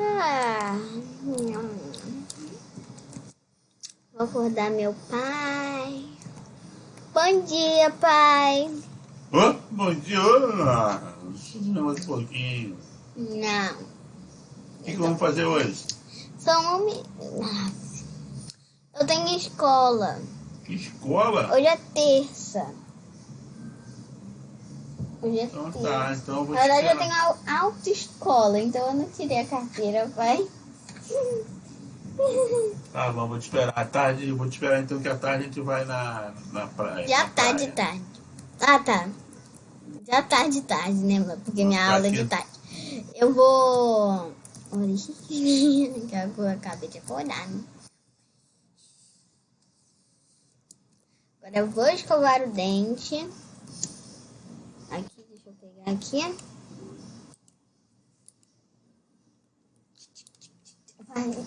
Ah, hum. Vou acordar meu pai. Bom dia, pai. Ô, bom dia, Ana. Deixa mais um pouquinho. Não. O que, que vamos fazer hoje? Só um. Eu tenho escola. Que escola? Hoje é terça. Então tá, então eu vou Na verdade, eu tenho au- autoescola, então eu não tirei a carteira, pai. Tá bom, vou te esperar. À tarde, vou te esperar então que à tarde a gente vai na, na praia. Já na tá de praia. tarde. Ah, tá. Já tá de tarde, né? mano? Porque minha Tá aula é de aqui. tarde. Eu vou. que eu acabei de acordar, né? Agora eu vou escovar o dente. Aqui, deixa eu pegar aqui. Vai.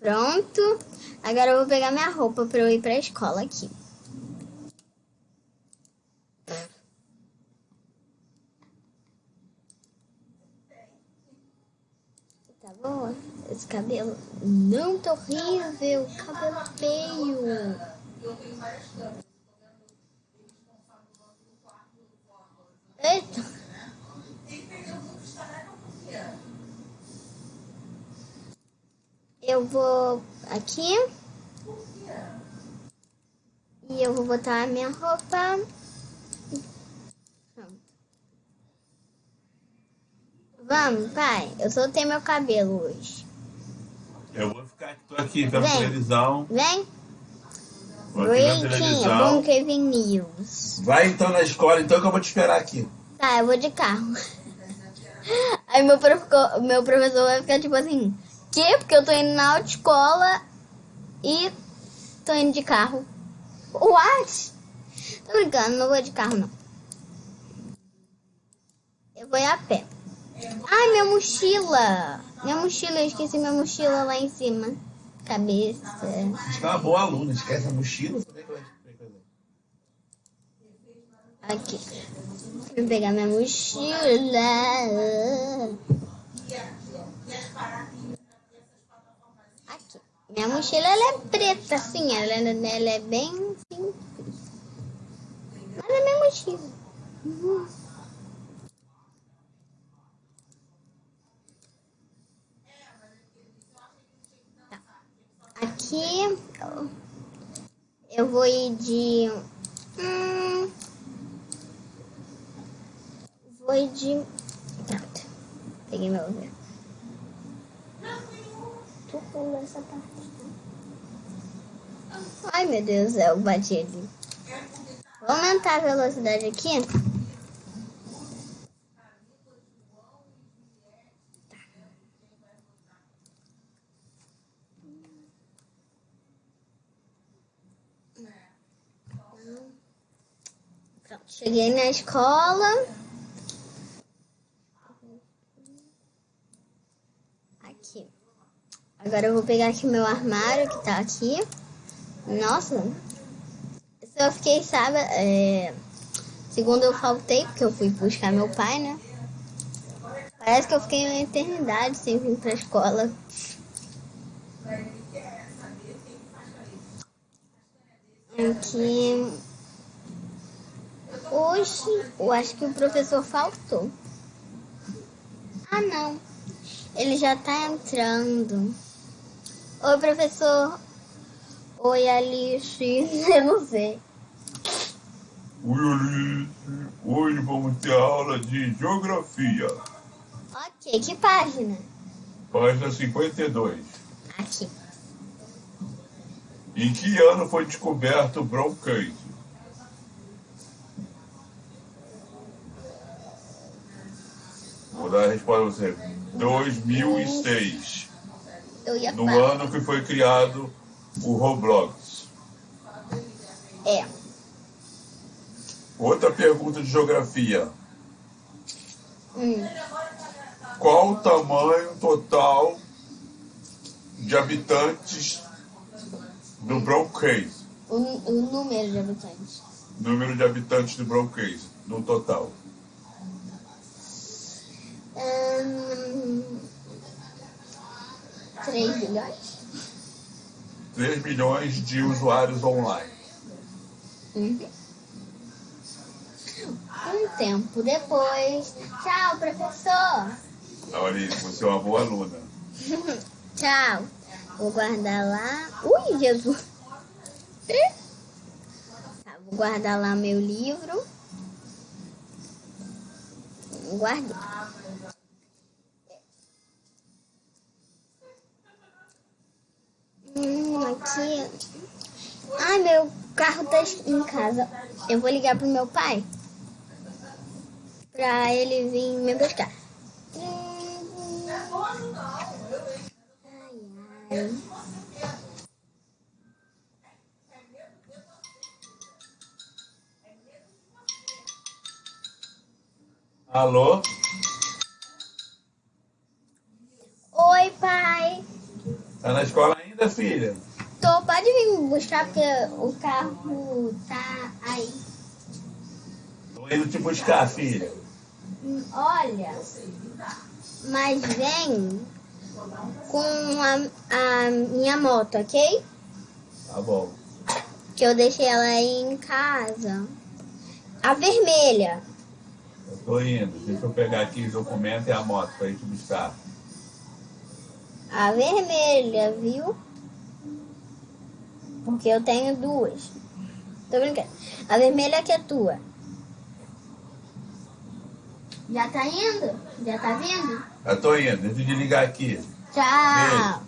Pronto. Agora eu vou pegar minha roupa pra eu ir pra escola aqui. Tá bom? Esse cabelo não tá horrível. Cabelo feio. Eita. Eu vou aqui. E eu vou botar a minha roupa. Pronto. Vamos, pai. Eu soltei meu cabelo hoje. Eu vou ficar tô aqui pela Vem. televisão. Vem. Televisão. Bom Kevin News. Vai então na escola, então que eu vou te esperar aqui. Tá, eu vou de carro. Aí meu, prof- meu professor vai ficar tipo assim, que? Porque eu tô indo na autoescola e tô indo de carro. What? Tô brincando, não vou de carro não. Eu vou ir a pé. Ai, minha mochila! Minha mochila, eu esqueci minha mochila lá em cima. Cabeça. Você é uma boa aluna, esquece a mochila? Aqui. Vou pegar minha mochila. Aqui. Minha mochila ela é preta, assim. Ela, ela é bem simples. Mas é minha mochila. Uhum. Aqui eu- vou ir de. Hum, vou ir de. Pronto. Peguei meu ouvido. Tu pula essa parte. Ai meu Deus, eu bati ali. Vou aumentar a velocidade aqui. Cheguei na escola. Aqui. Agora eu vou pegar aqui meu armário que tá aqui. Nossa. Eu fiquei, sabe, é, segundo eu faltei, porque eu fui buscar meu pai, né? Parece que eu fiquei uma eternidade sem vir pra escola. Aqui. Hoje, eu acho que o professor faltou. Ah, não. Ele já tá entrando. Oi, professor. Oi, Alice. Eu não sei. Oi, Alice. Hoje vamos ter aula de geografia. Ok, que página? Página 52. Aqui. Em que ano foi descoberto o bronqueise? Vou dar a resposta a você. 2006. Eu ia No falar. ano que foi criado o Roblox. É. Outra pergunta de geografia. Hum. Qual o tamanho total de habitantes do Bronx? O, o número de habitantes. Número de habitantes de Broncase, no total. Hum, 3 bilhões? 3 milhões de usuários online. Uhum. Um tempo depois. Tchau, professor! Olha, você é uma boa aluna. Tchau. Vou guardar lá. Ui, Jesus! Tá, vou guardar lá meu livro. Guardei. Hum, aqui. Ai, meu carro tá em casa. Eu vou ligar pro meu pai. Pra ele vir me buscar. Ai, ai. Alô? Filha? Tô, pode vir me buscar porque o carro tá aí. Tô indo te buscar, filha. Olha, mas vem com a, a minha moto, ok? Tá bom. Que eu deixei ela aí em casa. A vermelha. Eu tô indo. Deixa eu pegar aqui os documentos e a moto pra ir te buscar. A vermelha, viu? Porque eu tenho duas. Tô brincando. A vermelha que é tua. Já tá indo? Já tá vindo? Eu tô indo. Deixa eu desligar aqui. Tchau.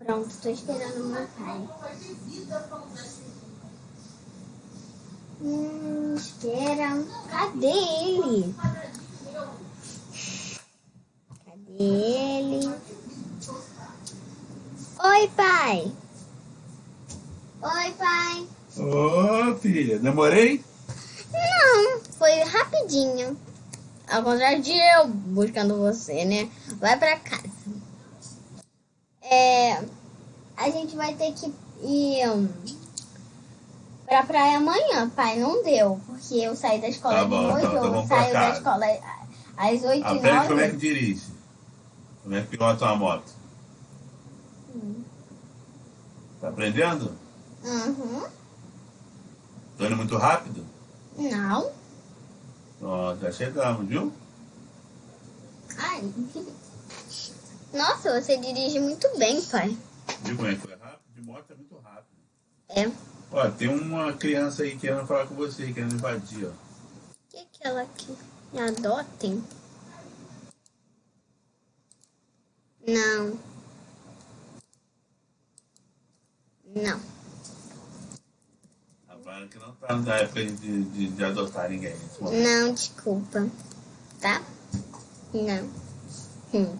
Pronto, tô esperando meu pai. Hum, espera. Cadê ele? Cadê ele? Oi, pai. Oi, pai. Ô, filha, demorei? Não, foi rapidinho. Ao contrário de eu buscando você, né? Vai pra casa. É, a gente vai ter que ir hum, pra praia amanhã, pai. Não deu, porque eu saí da escola Tá de bom, noite, então, então eu saio da escola às 8 e Aprende como é que 9. dirige. Como é que pilota uma moto. Hum. Tá aprendendo? Uhum. Tô indo muito rápido? Não. Ó, já chegamos, viu? Ai. Nossa, você dirige muito bem, pai. É que foi rápido? De moto é muito rápido. É. Ó, tem uma criança aí querendo falar com você, querendo invadir, ó. O que é aquela que me adotem? Não. Não. Rapaz, que não tá na época de, de, de adotar ninguém. Não, desculpa. Tá? Não. Hum.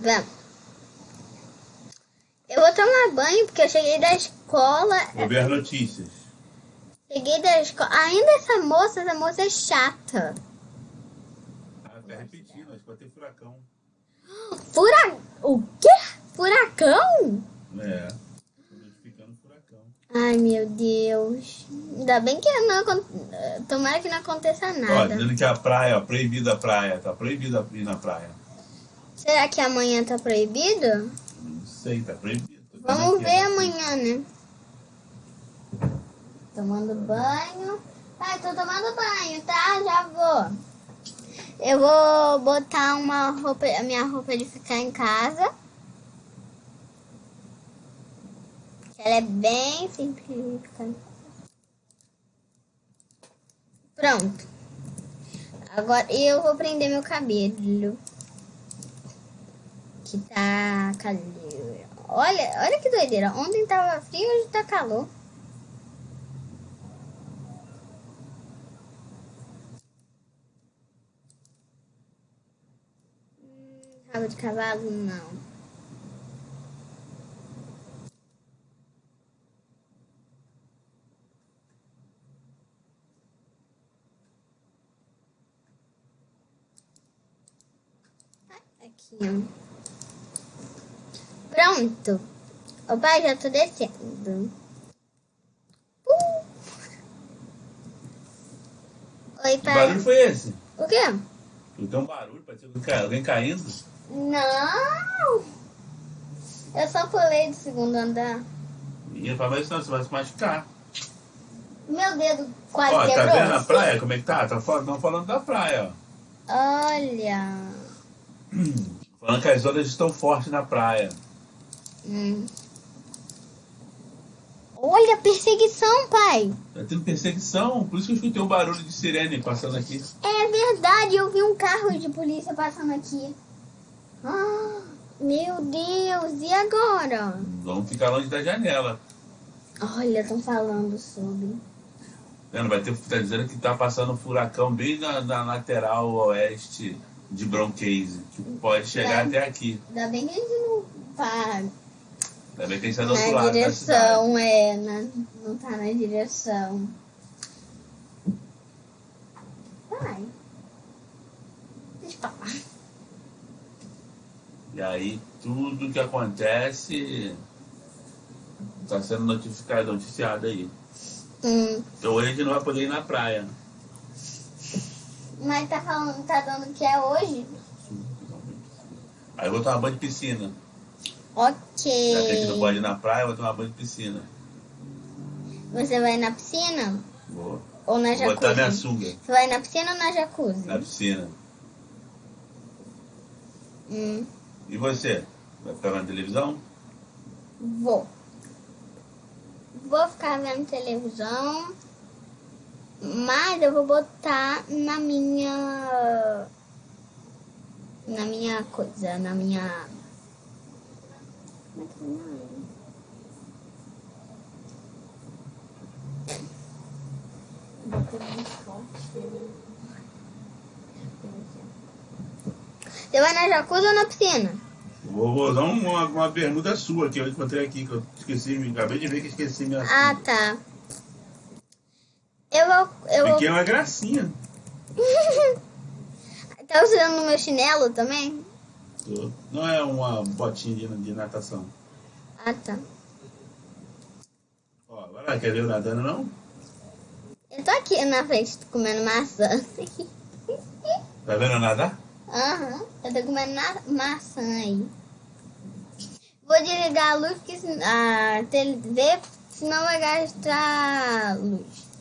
Vamos. Eu vou tomar banho porque eu cheguei da escola. Vou ver as notícias. Cheguei da escola. Ainda essa moça, essa moça é chata. Ah, tá repetindo, acho que vai ter furacão. Fura... O quê? Furacão? É. Tô notificando furacão. Ai, meu Deus. Ainda bem que não Tomara que não aconteça Ó, nada. dizendo que a praia, ó, proibida a praia. Tá proibida ir na praia. Será que amanhã tá proibido? Não sei, tá proibido. Vendo Vamos ver ó. amanhã, né? Tomando banho. Pai, tô tomando banho, tá? Já vou. Eu vou botar uma roupa, a minha roupa de ficar em casa. Ela é bem simples. Pronto. Agora eu vou prender meu cabelo. Que tá calor. Olha, olha que doideira. Ontem tava frio, hoje tá calor. Hum, Rabo de cavalo, não. certinho. Pronto. Opa, já tô descendo. Uh. Oi, pai. Que barulho foi esse? O quê? Deu um barulho, parecia alguém caindo. Não! Eu só pulei do segundo andar. Menina, fala isso não, você vai se machucar. Meu dedo quase ó. Tá vendo a assim. praia? Como é que tá? tá Estão falando da praia, ó. Olha. Falando que as ondas estão fortes na praia. Hum. Olha perseguição, pai. Tá tendo perseguição, por isso que eu escutei um barulho de sirene passando aqui. É verdade, eu vi um carro de polícia passando aqui. Ah, meu Deus, e agora? Vamos ficar longe da janela. Olha, estão falando sobre. Vai ter, tá dizendo que tá passando um furacão bem na, na lateral oeste de Bronqueise, que pode chegar até aqui. Ainda bem que a gente não tá Ainda bem que a gente tá do outro na lado cidade. direção, é, na, não tá na direção. Vai. Deixa eu falar. E aí tudo que acontece tá sendo notificado, noticiado aí. Hum, Então hoje a gente não vai poder ir na praia. Mas tá falando, tá dando que é hoje? Aí eu vou tomar banho de piscina. Ok. Já que a gente não pode ir na praia, eu vou tomar banho de piscina. Você vai na piscina? Vou, Ou na vou botar minha jacuzzi? sunga Você vai na piscina ou na jacuzzi? na piscina. Hum, E você? Vai ficar na televisão? vou. Vou ficar vendo televisão, mas eu vou botar na minha. Na minha coisa, na minha. Como é que é o nome? Você vai na jacuzzi ou na piscina? Vou, vou usar uma, uma bermuda sua que eu encontrei aqui, que eu esqueci, acabei de ver que esqueci minha Ah, tá. Eu vou. Eu vou... Fiquei uma gracinha. tá usando o meu chinelo também? Tô. Não é uma botinha de, de natação. Ah, tá. Ó, vai lá, quer ver eu nadando não? Eu tô aqui na frente comendo maçã. Tá vendo eu nadar? Aham, eu tô comendo maçã aí. Vou desligar a luz, sen- a TV, senão vai gastar luz.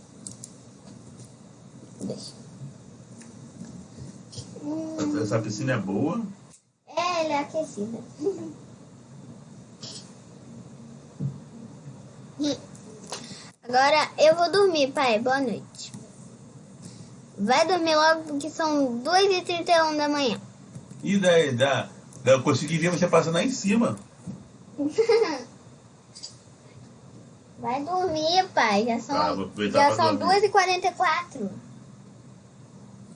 Essa piscina é boa. é, ela é aquecida. Agora eu vou dormir, pai. Boa noite. Vai dormir logo porque são 2h31 da manhã. E daí, da, da, eu consegui ver você passando lá em cima. Vai dormir, pai. Já são, aproveitar já são dormir. 2h44.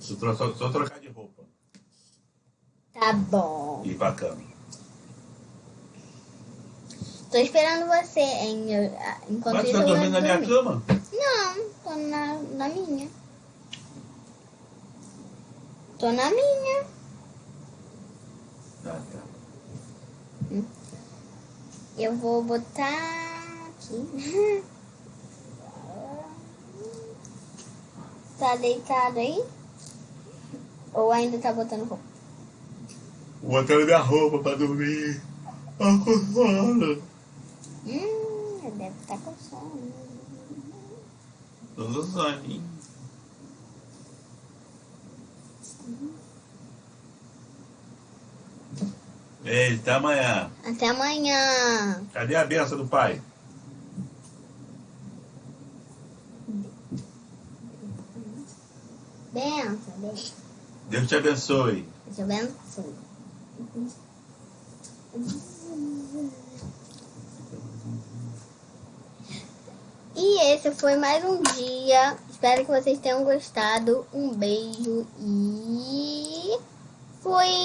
Só, só, só trocar de roupa Tá bom. e cama. Tô esperando você, hein? Eu- enquanto Mas você tá dormindo na minha cama? Não, tô na, na minha. Tô na minha. Ah, tá. Eu vou botar aqui. Tá deitado aí? Ou ainda tá botando roupa? Botar minha roupa pra dormir. Ah, com sono. Hum, deve estar com sono. Tô no soninho. Ei, até amanhã. Até amanhã. Cadê a benção do pai? Benção, benção. Deus te abençoe. Deus te abençoe. E esse foi mais um dia. Espero que vocês tenham gostado. Um beijo e fui!